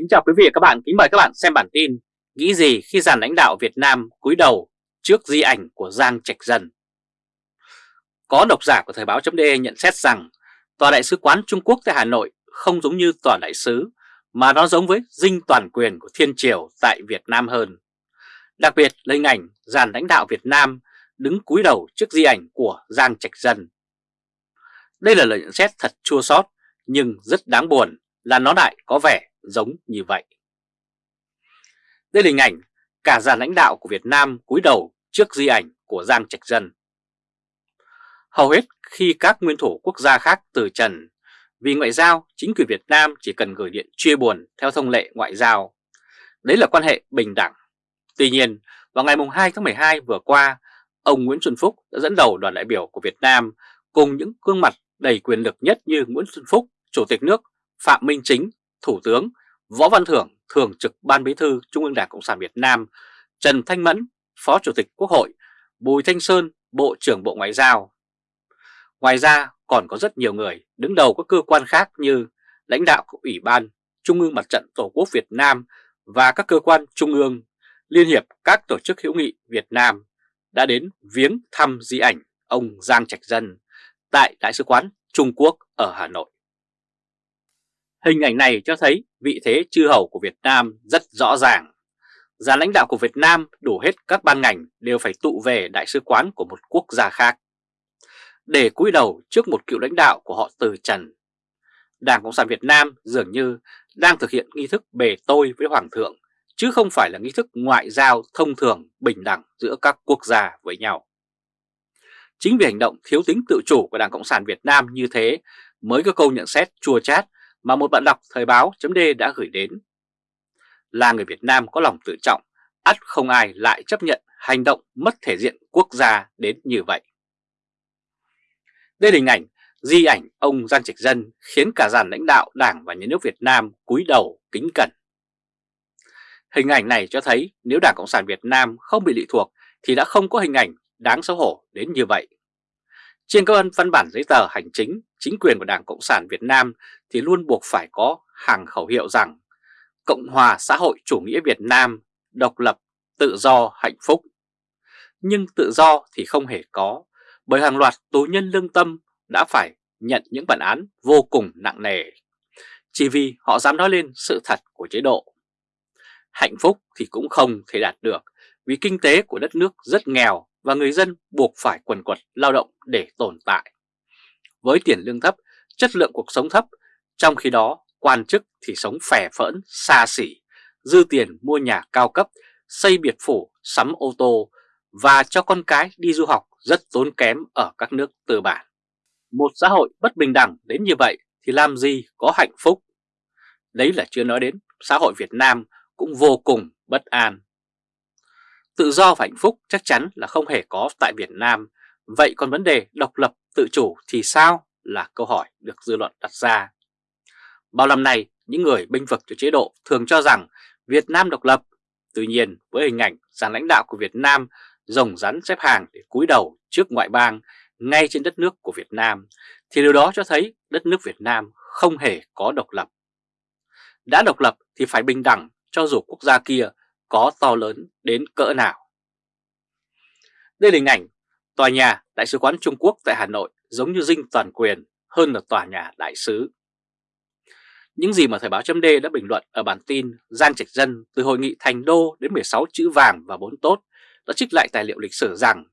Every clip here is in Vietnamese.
Kính chào quý vị và các bạn, kính mời các bạn xem bản tin Nghĩ gì khi dàn lãnh đạo Việt Nam cúi đầu trước di ảnh của Giang Trạch Dân Có độc giả của Thời báo.de nhận xét rằng Tòa đại sứ quán Trung Quốc tại Hà Nội không giống như tòa đại sứ mà nó giống với dinh toàn quyền của Thiên Triều tại Việt Nam hơn. Đặc biệt là hình ảnh dàn lãnh đạo Việt Nam đứng cúi đầu trước di ảnh của Giang Trạch Dân Đây là lời nhận xét thật chua xót nhưng rất đáng buồn là nó lại có vẻ giống như vậy. Đây là hình ảnh cả dàn lãnh đạo của Việt Nam cúi đầu trước di ảnh của Giang Trạch Dân. Hầu hết khi các nguyên thủ quốc gia khác từ trần, vì ngoại giao, chính quyền Việt Nam chỉ cần gửi điện chia buồn theo thông lệ ngoại giao. Đấy là quan hệ bình đẳng. Tuy nhiên, vào ngày 2 tháng 12 vừa qua, ông Nguyễn Xuân Phúc đã dẫn đầu đoàn đại biểu của Việt Nam cùng những gương mặt đầy quyền lực nhất như Nguyễn Xuân Phúc, Chủ tịch nước, Phạm Minh Chính, Thủ tướng, Võ Văn Thưởng, Thường trực Ban Bí thư Trung ương Đảng Cộng sản Việt Nam, Trần Thanh Mẫn, Phó Chủ tịch Quốc hội, Bùi Thanh Sơn, Bộ trưởng Bộ Ngoại giao. Ngoài ra còn có rất nhiều người đứng đầu các cơ quan khác như lãnh đạo của Ủy ban, Trung ương Mặt trận Tổ quốc Việt Nam và các cơ quan trung ương, Liên hiệp các tổ chức hữu nghị Việt Nam đã đến viếng thăm di ảnh ông Giang Trạch Dân tại Đại sứ quán Trung Quốc ở Hà Nội. Hình ảnh này cho thấy vị thế chư hầu của Việt Nam rất rõ ràng. Giá lãnh đạo của Việt Nam đủ hết các ban ngành đều phải tụ về đại sứ quán của một quốc gia khác. Để cúi đầu trước một cựu lãnh đạo của họ từ trần. Đảng Cộng sản Việt Nam dường như đang thực hiện nghi thức bề tôi với Hoàng thượng, chứ không phải là nghi thức ngoại giao thông thường bình đẳng giữa các quốc gia với nhau. Chính vì hành động thiếu tính tự chủ của Đảng Cộng sản Việt Nam như thế mới có câu nhận xét chua chát mà một bạn đọc Thời báo chấm đã gửi đến. Là người Việt Nam có lòng tự trọng, ắt không ai lại chấp nhận hành động mất thể diện quốc gia đến như vậy. Đây là hình ảnh, di ảnh ông Giang Trạch Dân khiến cả dàn lãnh đạo Đảng và Nhà nước Việt Nam cúi đầu kính cẩn. Hình ảnh này cho thấy nếu Đảng Cộng sản Việt Nam không bị lệ thuộc thì đã không có hình ảnh đáng xấu hổ đến như vậy. Trên các văn bản giấy tờ hành chính, chính quyền của Đảng Cộng sản Việt Nam thì luôn buộc phải có hàng khẩu hiệu rằng Cộng hòa xã hội chủ nghĩa Việt Nam, độc lập, tự do, hạnh phúc. Nhưng tự do thì không hề có, bởi hàng loạt tù nhân lương tâm đã phải nhận những bản án vô cùng nặng nề, chỉ vì họ dám nói lên sự thật của chế độ. Hạnh phúc thì cũng không thể đạt được vì kinh tế của đất nước rất nghèo và người dân buộc phải quần quật lao động để tồn tại. Với tiền lương thấp, chất lượng cuộc sống thấp, trong khi đó quan chức thì sống phè phỡn, xa xỉ, dư tiền mua nhà cao cấp, xây biệt phủ, sắm ô tô và cho con cái đi du học rất tốn kém ở các nước tư bản. Một xã hội bất bình đẳng đến như vậy thì làm gì có hạnh phúc? Đấy là chưa nói đến xã hội Việt Nam cũng vô cùng bất an. Tự do và hạnh phúc chắc chắn là không hề có tại Việt Nam, vậy còn vấn đề độc lập tự chủ thì sao là câu hỏi được dư luận đặt ra. Bao năm nay, những người binh vực cho chế độ thường cho rằng Việt Nam độc lập. Tuy nhiên, với hình ảnh dàn lãnh đạo của Việt Nam rồng rắn xếp hàng để cúi đầu trước ngoại bang ngay trên đất nước của Việt Nam, thì điều đó cho thấy đất nước Việt Nam không hề có độc lập. Đã độc lập thì phải bình đẳng cho dù quốc gia kia có to lớn đến cỡ nào. Đây là hình ảnh tòa nhà Đại sứ quán Trung Quốc tại Hà Nội giống như dinh toàn quyền hơn là tòa nhà đại sứ. Những gì mà Thời báo chấm đã bình luận ở bản tin Giang Trạch Dân từ hội nghị Thành Đô đến 16 chữ vàng và 4 tốt đã trích lại tài liệu lịch sử rằng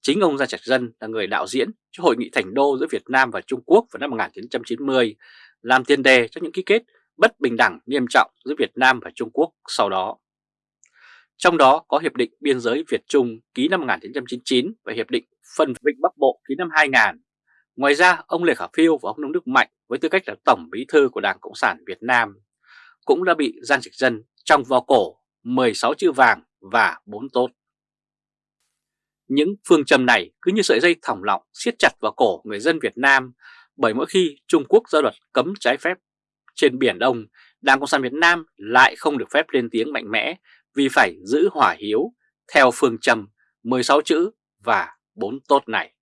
chính ông Giang Trạch Dân là người đạo diễn cho hội nghị Thành Đô giữa Việt Nam và Trung Quốc vào năm 1990 làm tiền đề cho những ký kết bất bình đẳng, nghiêm trọng giữa Việt Nam và Trung Quốc sau đó. Trong đó có Hiệp định Biên giới Việt-Trung ký năm 1999 và Hiệp định Phân Vịnh Bắc Bộ ký năm 2000. Ngoài ra, ông Lê Khả Phiêu và ông Nông Đức Mạnh với tư cách là Tổng Bí thư của Đảng Cộng sản Việt Nam cũng đã bị gian Trạch dân trong vào cổ 16 chữ vàng và 4 tốt. Những phương châm này cứ như sợi dây thòng lọng siết chặt vào cổ người dân Việt Nam bởi mỗi khi Trung Quốc ra luật cấm trái phép trên Biển Đông, Đảng Cộng sản Việt Nam lại không được phép lên tiếng mạnh mẽ vì phải giữ hỏa hiếu theo phương châm 16 chữ và 4 tốt này.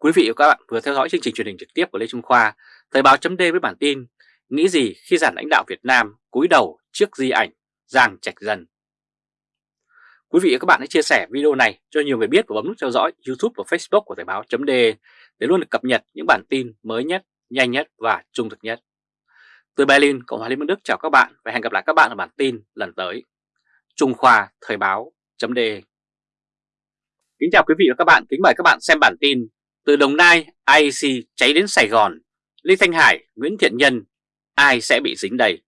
Quý vị và các bạn vừa theo dõi chương trình truyền hình trực tiếp của Lê Trung Khoa, Thời báo chấm với bản tin nghĩ gì khi giản lãnh đạo Việt Nam cúi đầu trước di ảnh Giang Trạch Dân. Quý vị và các bạn hãy chia sẻ video này cho nhiều người biết và bấm nút theo dõi YouTube và Facebook của Thời báo chấm để luôn được cập nhật những bản tin mới nhất, nhanh nhất và trung thực nhất. Từ Berlin, Cộng hòa Liên bang Đức chào các bạn và hẹn gặp lại các bạn ở bản tin lần tới. Trung Khoa Thời báo chấm Kính chào quý vị và các bạn, kính mời các bạn xem bản tin từ Đồng Nai, IEC cháy đến Sài Gòn, Lê Thanh Hải, Nguyễn Thiện Nhân, ai sẽ bị dính đây?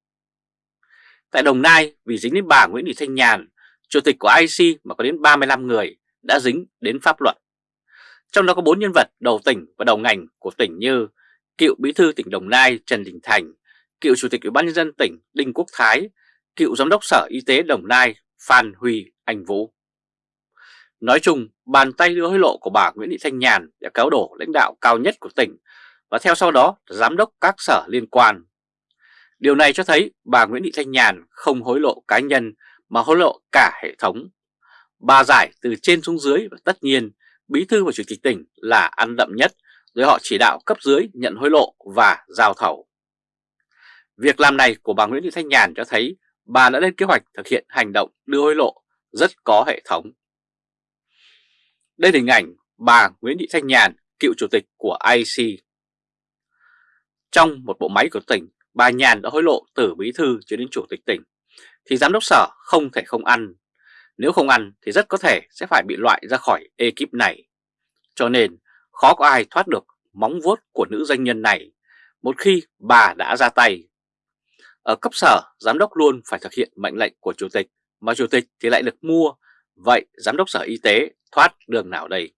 Tại Đồng Nai, vì dính đến bà Nguyễn Thị Thanh Nhàn, chủ tịch của IEC mà có đến 35 người đã dính đến pháp luật. Trong đó có 4 nhân vật đầu tỉnh và đầu ngành của tỉnh như cựu bí thư tỉnh Đồng Nai Trần Đình Thành, cựu chủ tịch Ủy ban nhân dân tỉnh Đinh Quốc Thái, cựu giám đốc Sở Y tế Đồng Nai Phan Huy Anh Vũ. Nói chung, bàn tay đưa hối lộ của bà Nguyễn Thị Thanh Nhàn đã cáo đổ lãnh đạo cao nhất của tỉnh và theo sau đó giám đốc các sở liên quan. Điều này cho thấy bà Nguyễn Thị Thanh Nhàn không hối lộ cá nhân mà hối lộ cả hệ thống. Bà giải từ trên xuống dưới và tất nhiên bí thư và chủ tịch tỉnh là ăn đậm nhất rồi họ chỉ đạo cấp dưới nhận hối lộ và giao thầu. Việc làm này của bà Nguyễn Thị Thanh Nhàn cho thấy bà đã lên kế hoạch thực hiện hành động đưa hối lộ rất có hệ thống. Đây là hình ảnh bà Nguyễn Thị Thanh Nhàn, cựu chủ tịch của IC. Trong một bộ máy của tỉnh, bà Nhàn đã hối lộ từ bí thư cho đến chủ tịch tỉnh, thì giám đốc sở không thể không ăn. Nếu không ăn thì rất có thể sẽ phải bị loại ra khỏi ekip này. Cho nên khó có ai thoát được móng vuốt của nữ doanh nhân này một khi bà đã ra tay. Ở cấp sở, giám đốc luôn phải thực hiện mệnh lệnh của chủ tịch, mà chủ tịch thì lại được mua, vậy giám đốc sở y tế thoát đường nào đây?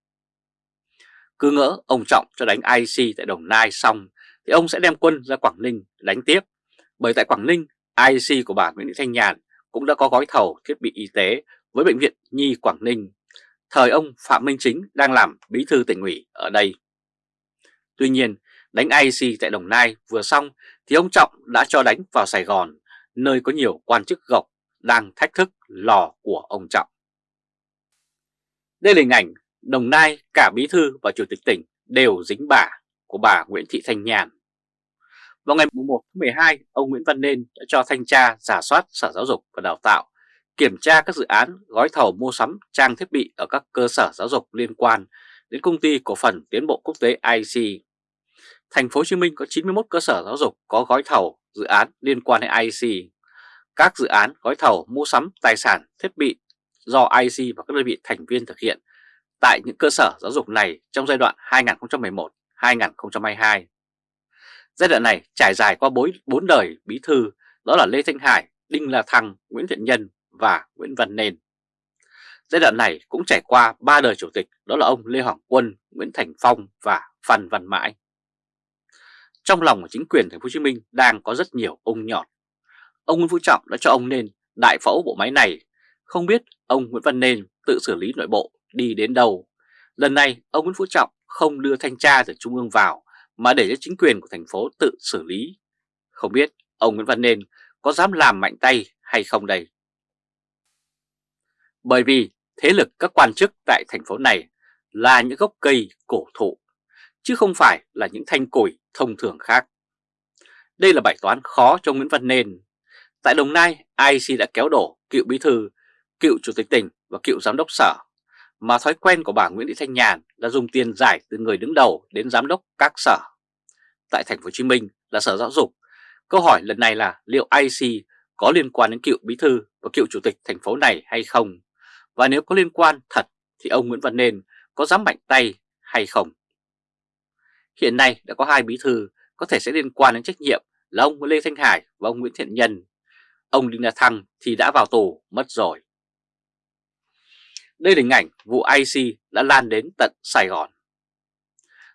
Cứ ngỡ ông Trọng cho đánh IC tại Đồng Nai xong thì ông sẽ đem quân ra Quảng Ninh đánh tiếp. Bởi tại Quảng Ninh, IC của bà Nguyễn Thị Thanh Nhàn cũng đã có gói thầu thiết bị y tế với Bệnh viện Nhi Quảng Ninh. Thời ông Phạm Minh Chính đang làm bí thư tỉnh ủy ở đây. Tuy nhiên, đánh IC tại Đồng Nai vừa xong thì ông Trọng đã cho đánh vào Sài Gòn, nơi có nhiều quan chức gộc đang thách thức lò của ông Trọng. Đây là hình ảnh Đồng Nai cả bí thư và chủ tịch tỉnh đều dính bả của bà Nguyễn Thị Thanh Nhàn. Vào ngày 1 tháng 12, ông Nguyễn Văn Nên đã cho thanh tra giả soát Sở Giáo dục và Đào tạo, kiểm tra các dự án gói thầu mua sắm trang thiết bị ở các cơ sở giáo dục liên quan đến công ty cổ phần tiến bộ quốc tế IC. Thành phố Hồ Chí Minh có 91 cơ sở giáo dục có gói thầu dự án liên quan đến IC. Các dự án gói thầu mua sắm tài sản thiết bị do IC và các đơn vị thành viên thực hiện tại những cơ sở giáo dục này trong giai đoạn 2011-2022. Giai đoạn này trải dài qua bốn đời bí thư đó là Lê Thanh Hải, Đinh La Thăng, Nguyễn Thiện Nhân và Nguyễn Văn Nên. Giai đoạn này cũng trải qua ba đời chủ tịch đó là ông Lê Hoàng Quân, Nguyễn Thành Phong và Phan Văn Mãi. Trong lòng của chính quyền thành phố Hồ Chí Minh đang có rất nhiều ông nhọt. Ông Nguyễn Phú Trọng đã cho ông Nên đại phẫu bộ máy này, không biết ông Nguyễn Văn Nên tự xử lý nội bộ đi đến đâu. Lần này ông Nguyễn Phú Trọng không đưa thanh tra từ Trung ương vào mà để cho chính quyền của thành phố tự xử lý. Không biết ông Nguyễn Văn Nên có dám làm mạnh tay hay không đây? Bởi vì thế lực các quan chức tại thành phố này là những gốc cây cổ thụ, chứ không phải là những thanh củi thông thường khác. Đây là bài toán khó cho Nguyễn Văn Nên. Tại Đồng Nai, IC đã kéo đổ cựu bí thư, cựu chủ tịch tỉnh và cựu giám đốc sở mà thói quen của bà Nguyễn Thị Thanh Nhàn là dùng tiền giải từ người đứng đầu đến giám đốc các sở. Tại thành phố Hồ Chí Minh là Sở Giáo dục. Câu hỏi lần này là liệu IC có liên quan đến cựu bí thư và cựu chủ tịch thành phố này hay không? Và nếu có liên quan thật thì ông Nguyễn Văn Nên có dám mạnh tay hay không? Hiện nay đã có hai bí thư có thể sẽ liên quan đến trách nhiệm là ông Lê Thanh Hải và ông Nguyễn Thiện Nhân. Ông Đinh La Thăng thì đã vào tù, mất rồi. Đây là hình ảnh vụ IC đã lan đến tận Sài Gòn.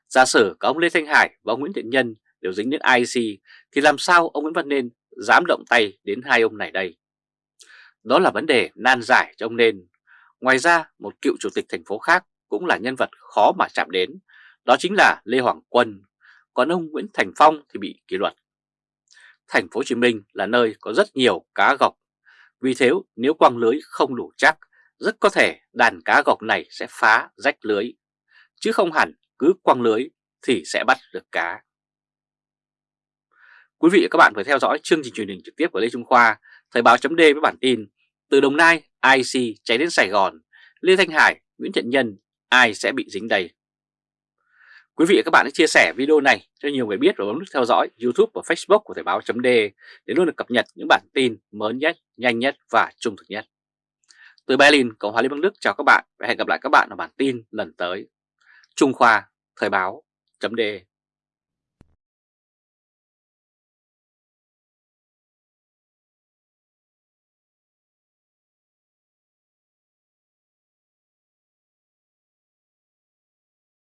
Giả sử cả ông Lê Thanh Hải và ông Nguyễn Thiện Nhân đều dính đến IC thì làm sao ông Nguyễn Văn Nên dám động tay đến hai ông này đây? Đó là vấn đề nan giải cho ông Nên. Ngoài ra một cựu chủ tịch thành phố khác cũng là nhân vật khó mà chạm đến, đó chính là Lê Hoàng Quân, còn ông Nguyễn Thành Phong thì bị kỷ luật. Thành phố Hồ Chí Minh là nơi có rất nhiều cá gọc, vì thế nếu quăng lưới không đủ chắc rất có thể đàn cá gọc này sẽ phá rách lưới, chứ không hẳn cứ quăng lưới thì sẽ bắt được cá. Quý vị và các bạn vừa theo dõi chương trình truyền hình trực tiếp của Lê Trung Khoa, Thời báo chấm với bản tin Từ Đồng Nai, IC cháy đến Sài Gòn, Lê Thanh Hải, Nguyễn Thiện Nhân, ai sẽ bị dính đây? Quý vị và các bạn hãy chia sẻ video này cho nhiều người biết và bấm nút theo dõi YouTube và Facebook của Thời báo chấm để luôn được cập nhật những bản tin mới nhất, nhanh nhất và trung thực nhất. Từ Berlin, Cộng hòa Liên bang Đức chào các bạn và hẹn gặp lại các bạn ở bản tin lần tới. Trung Khoa, Thời báo chấm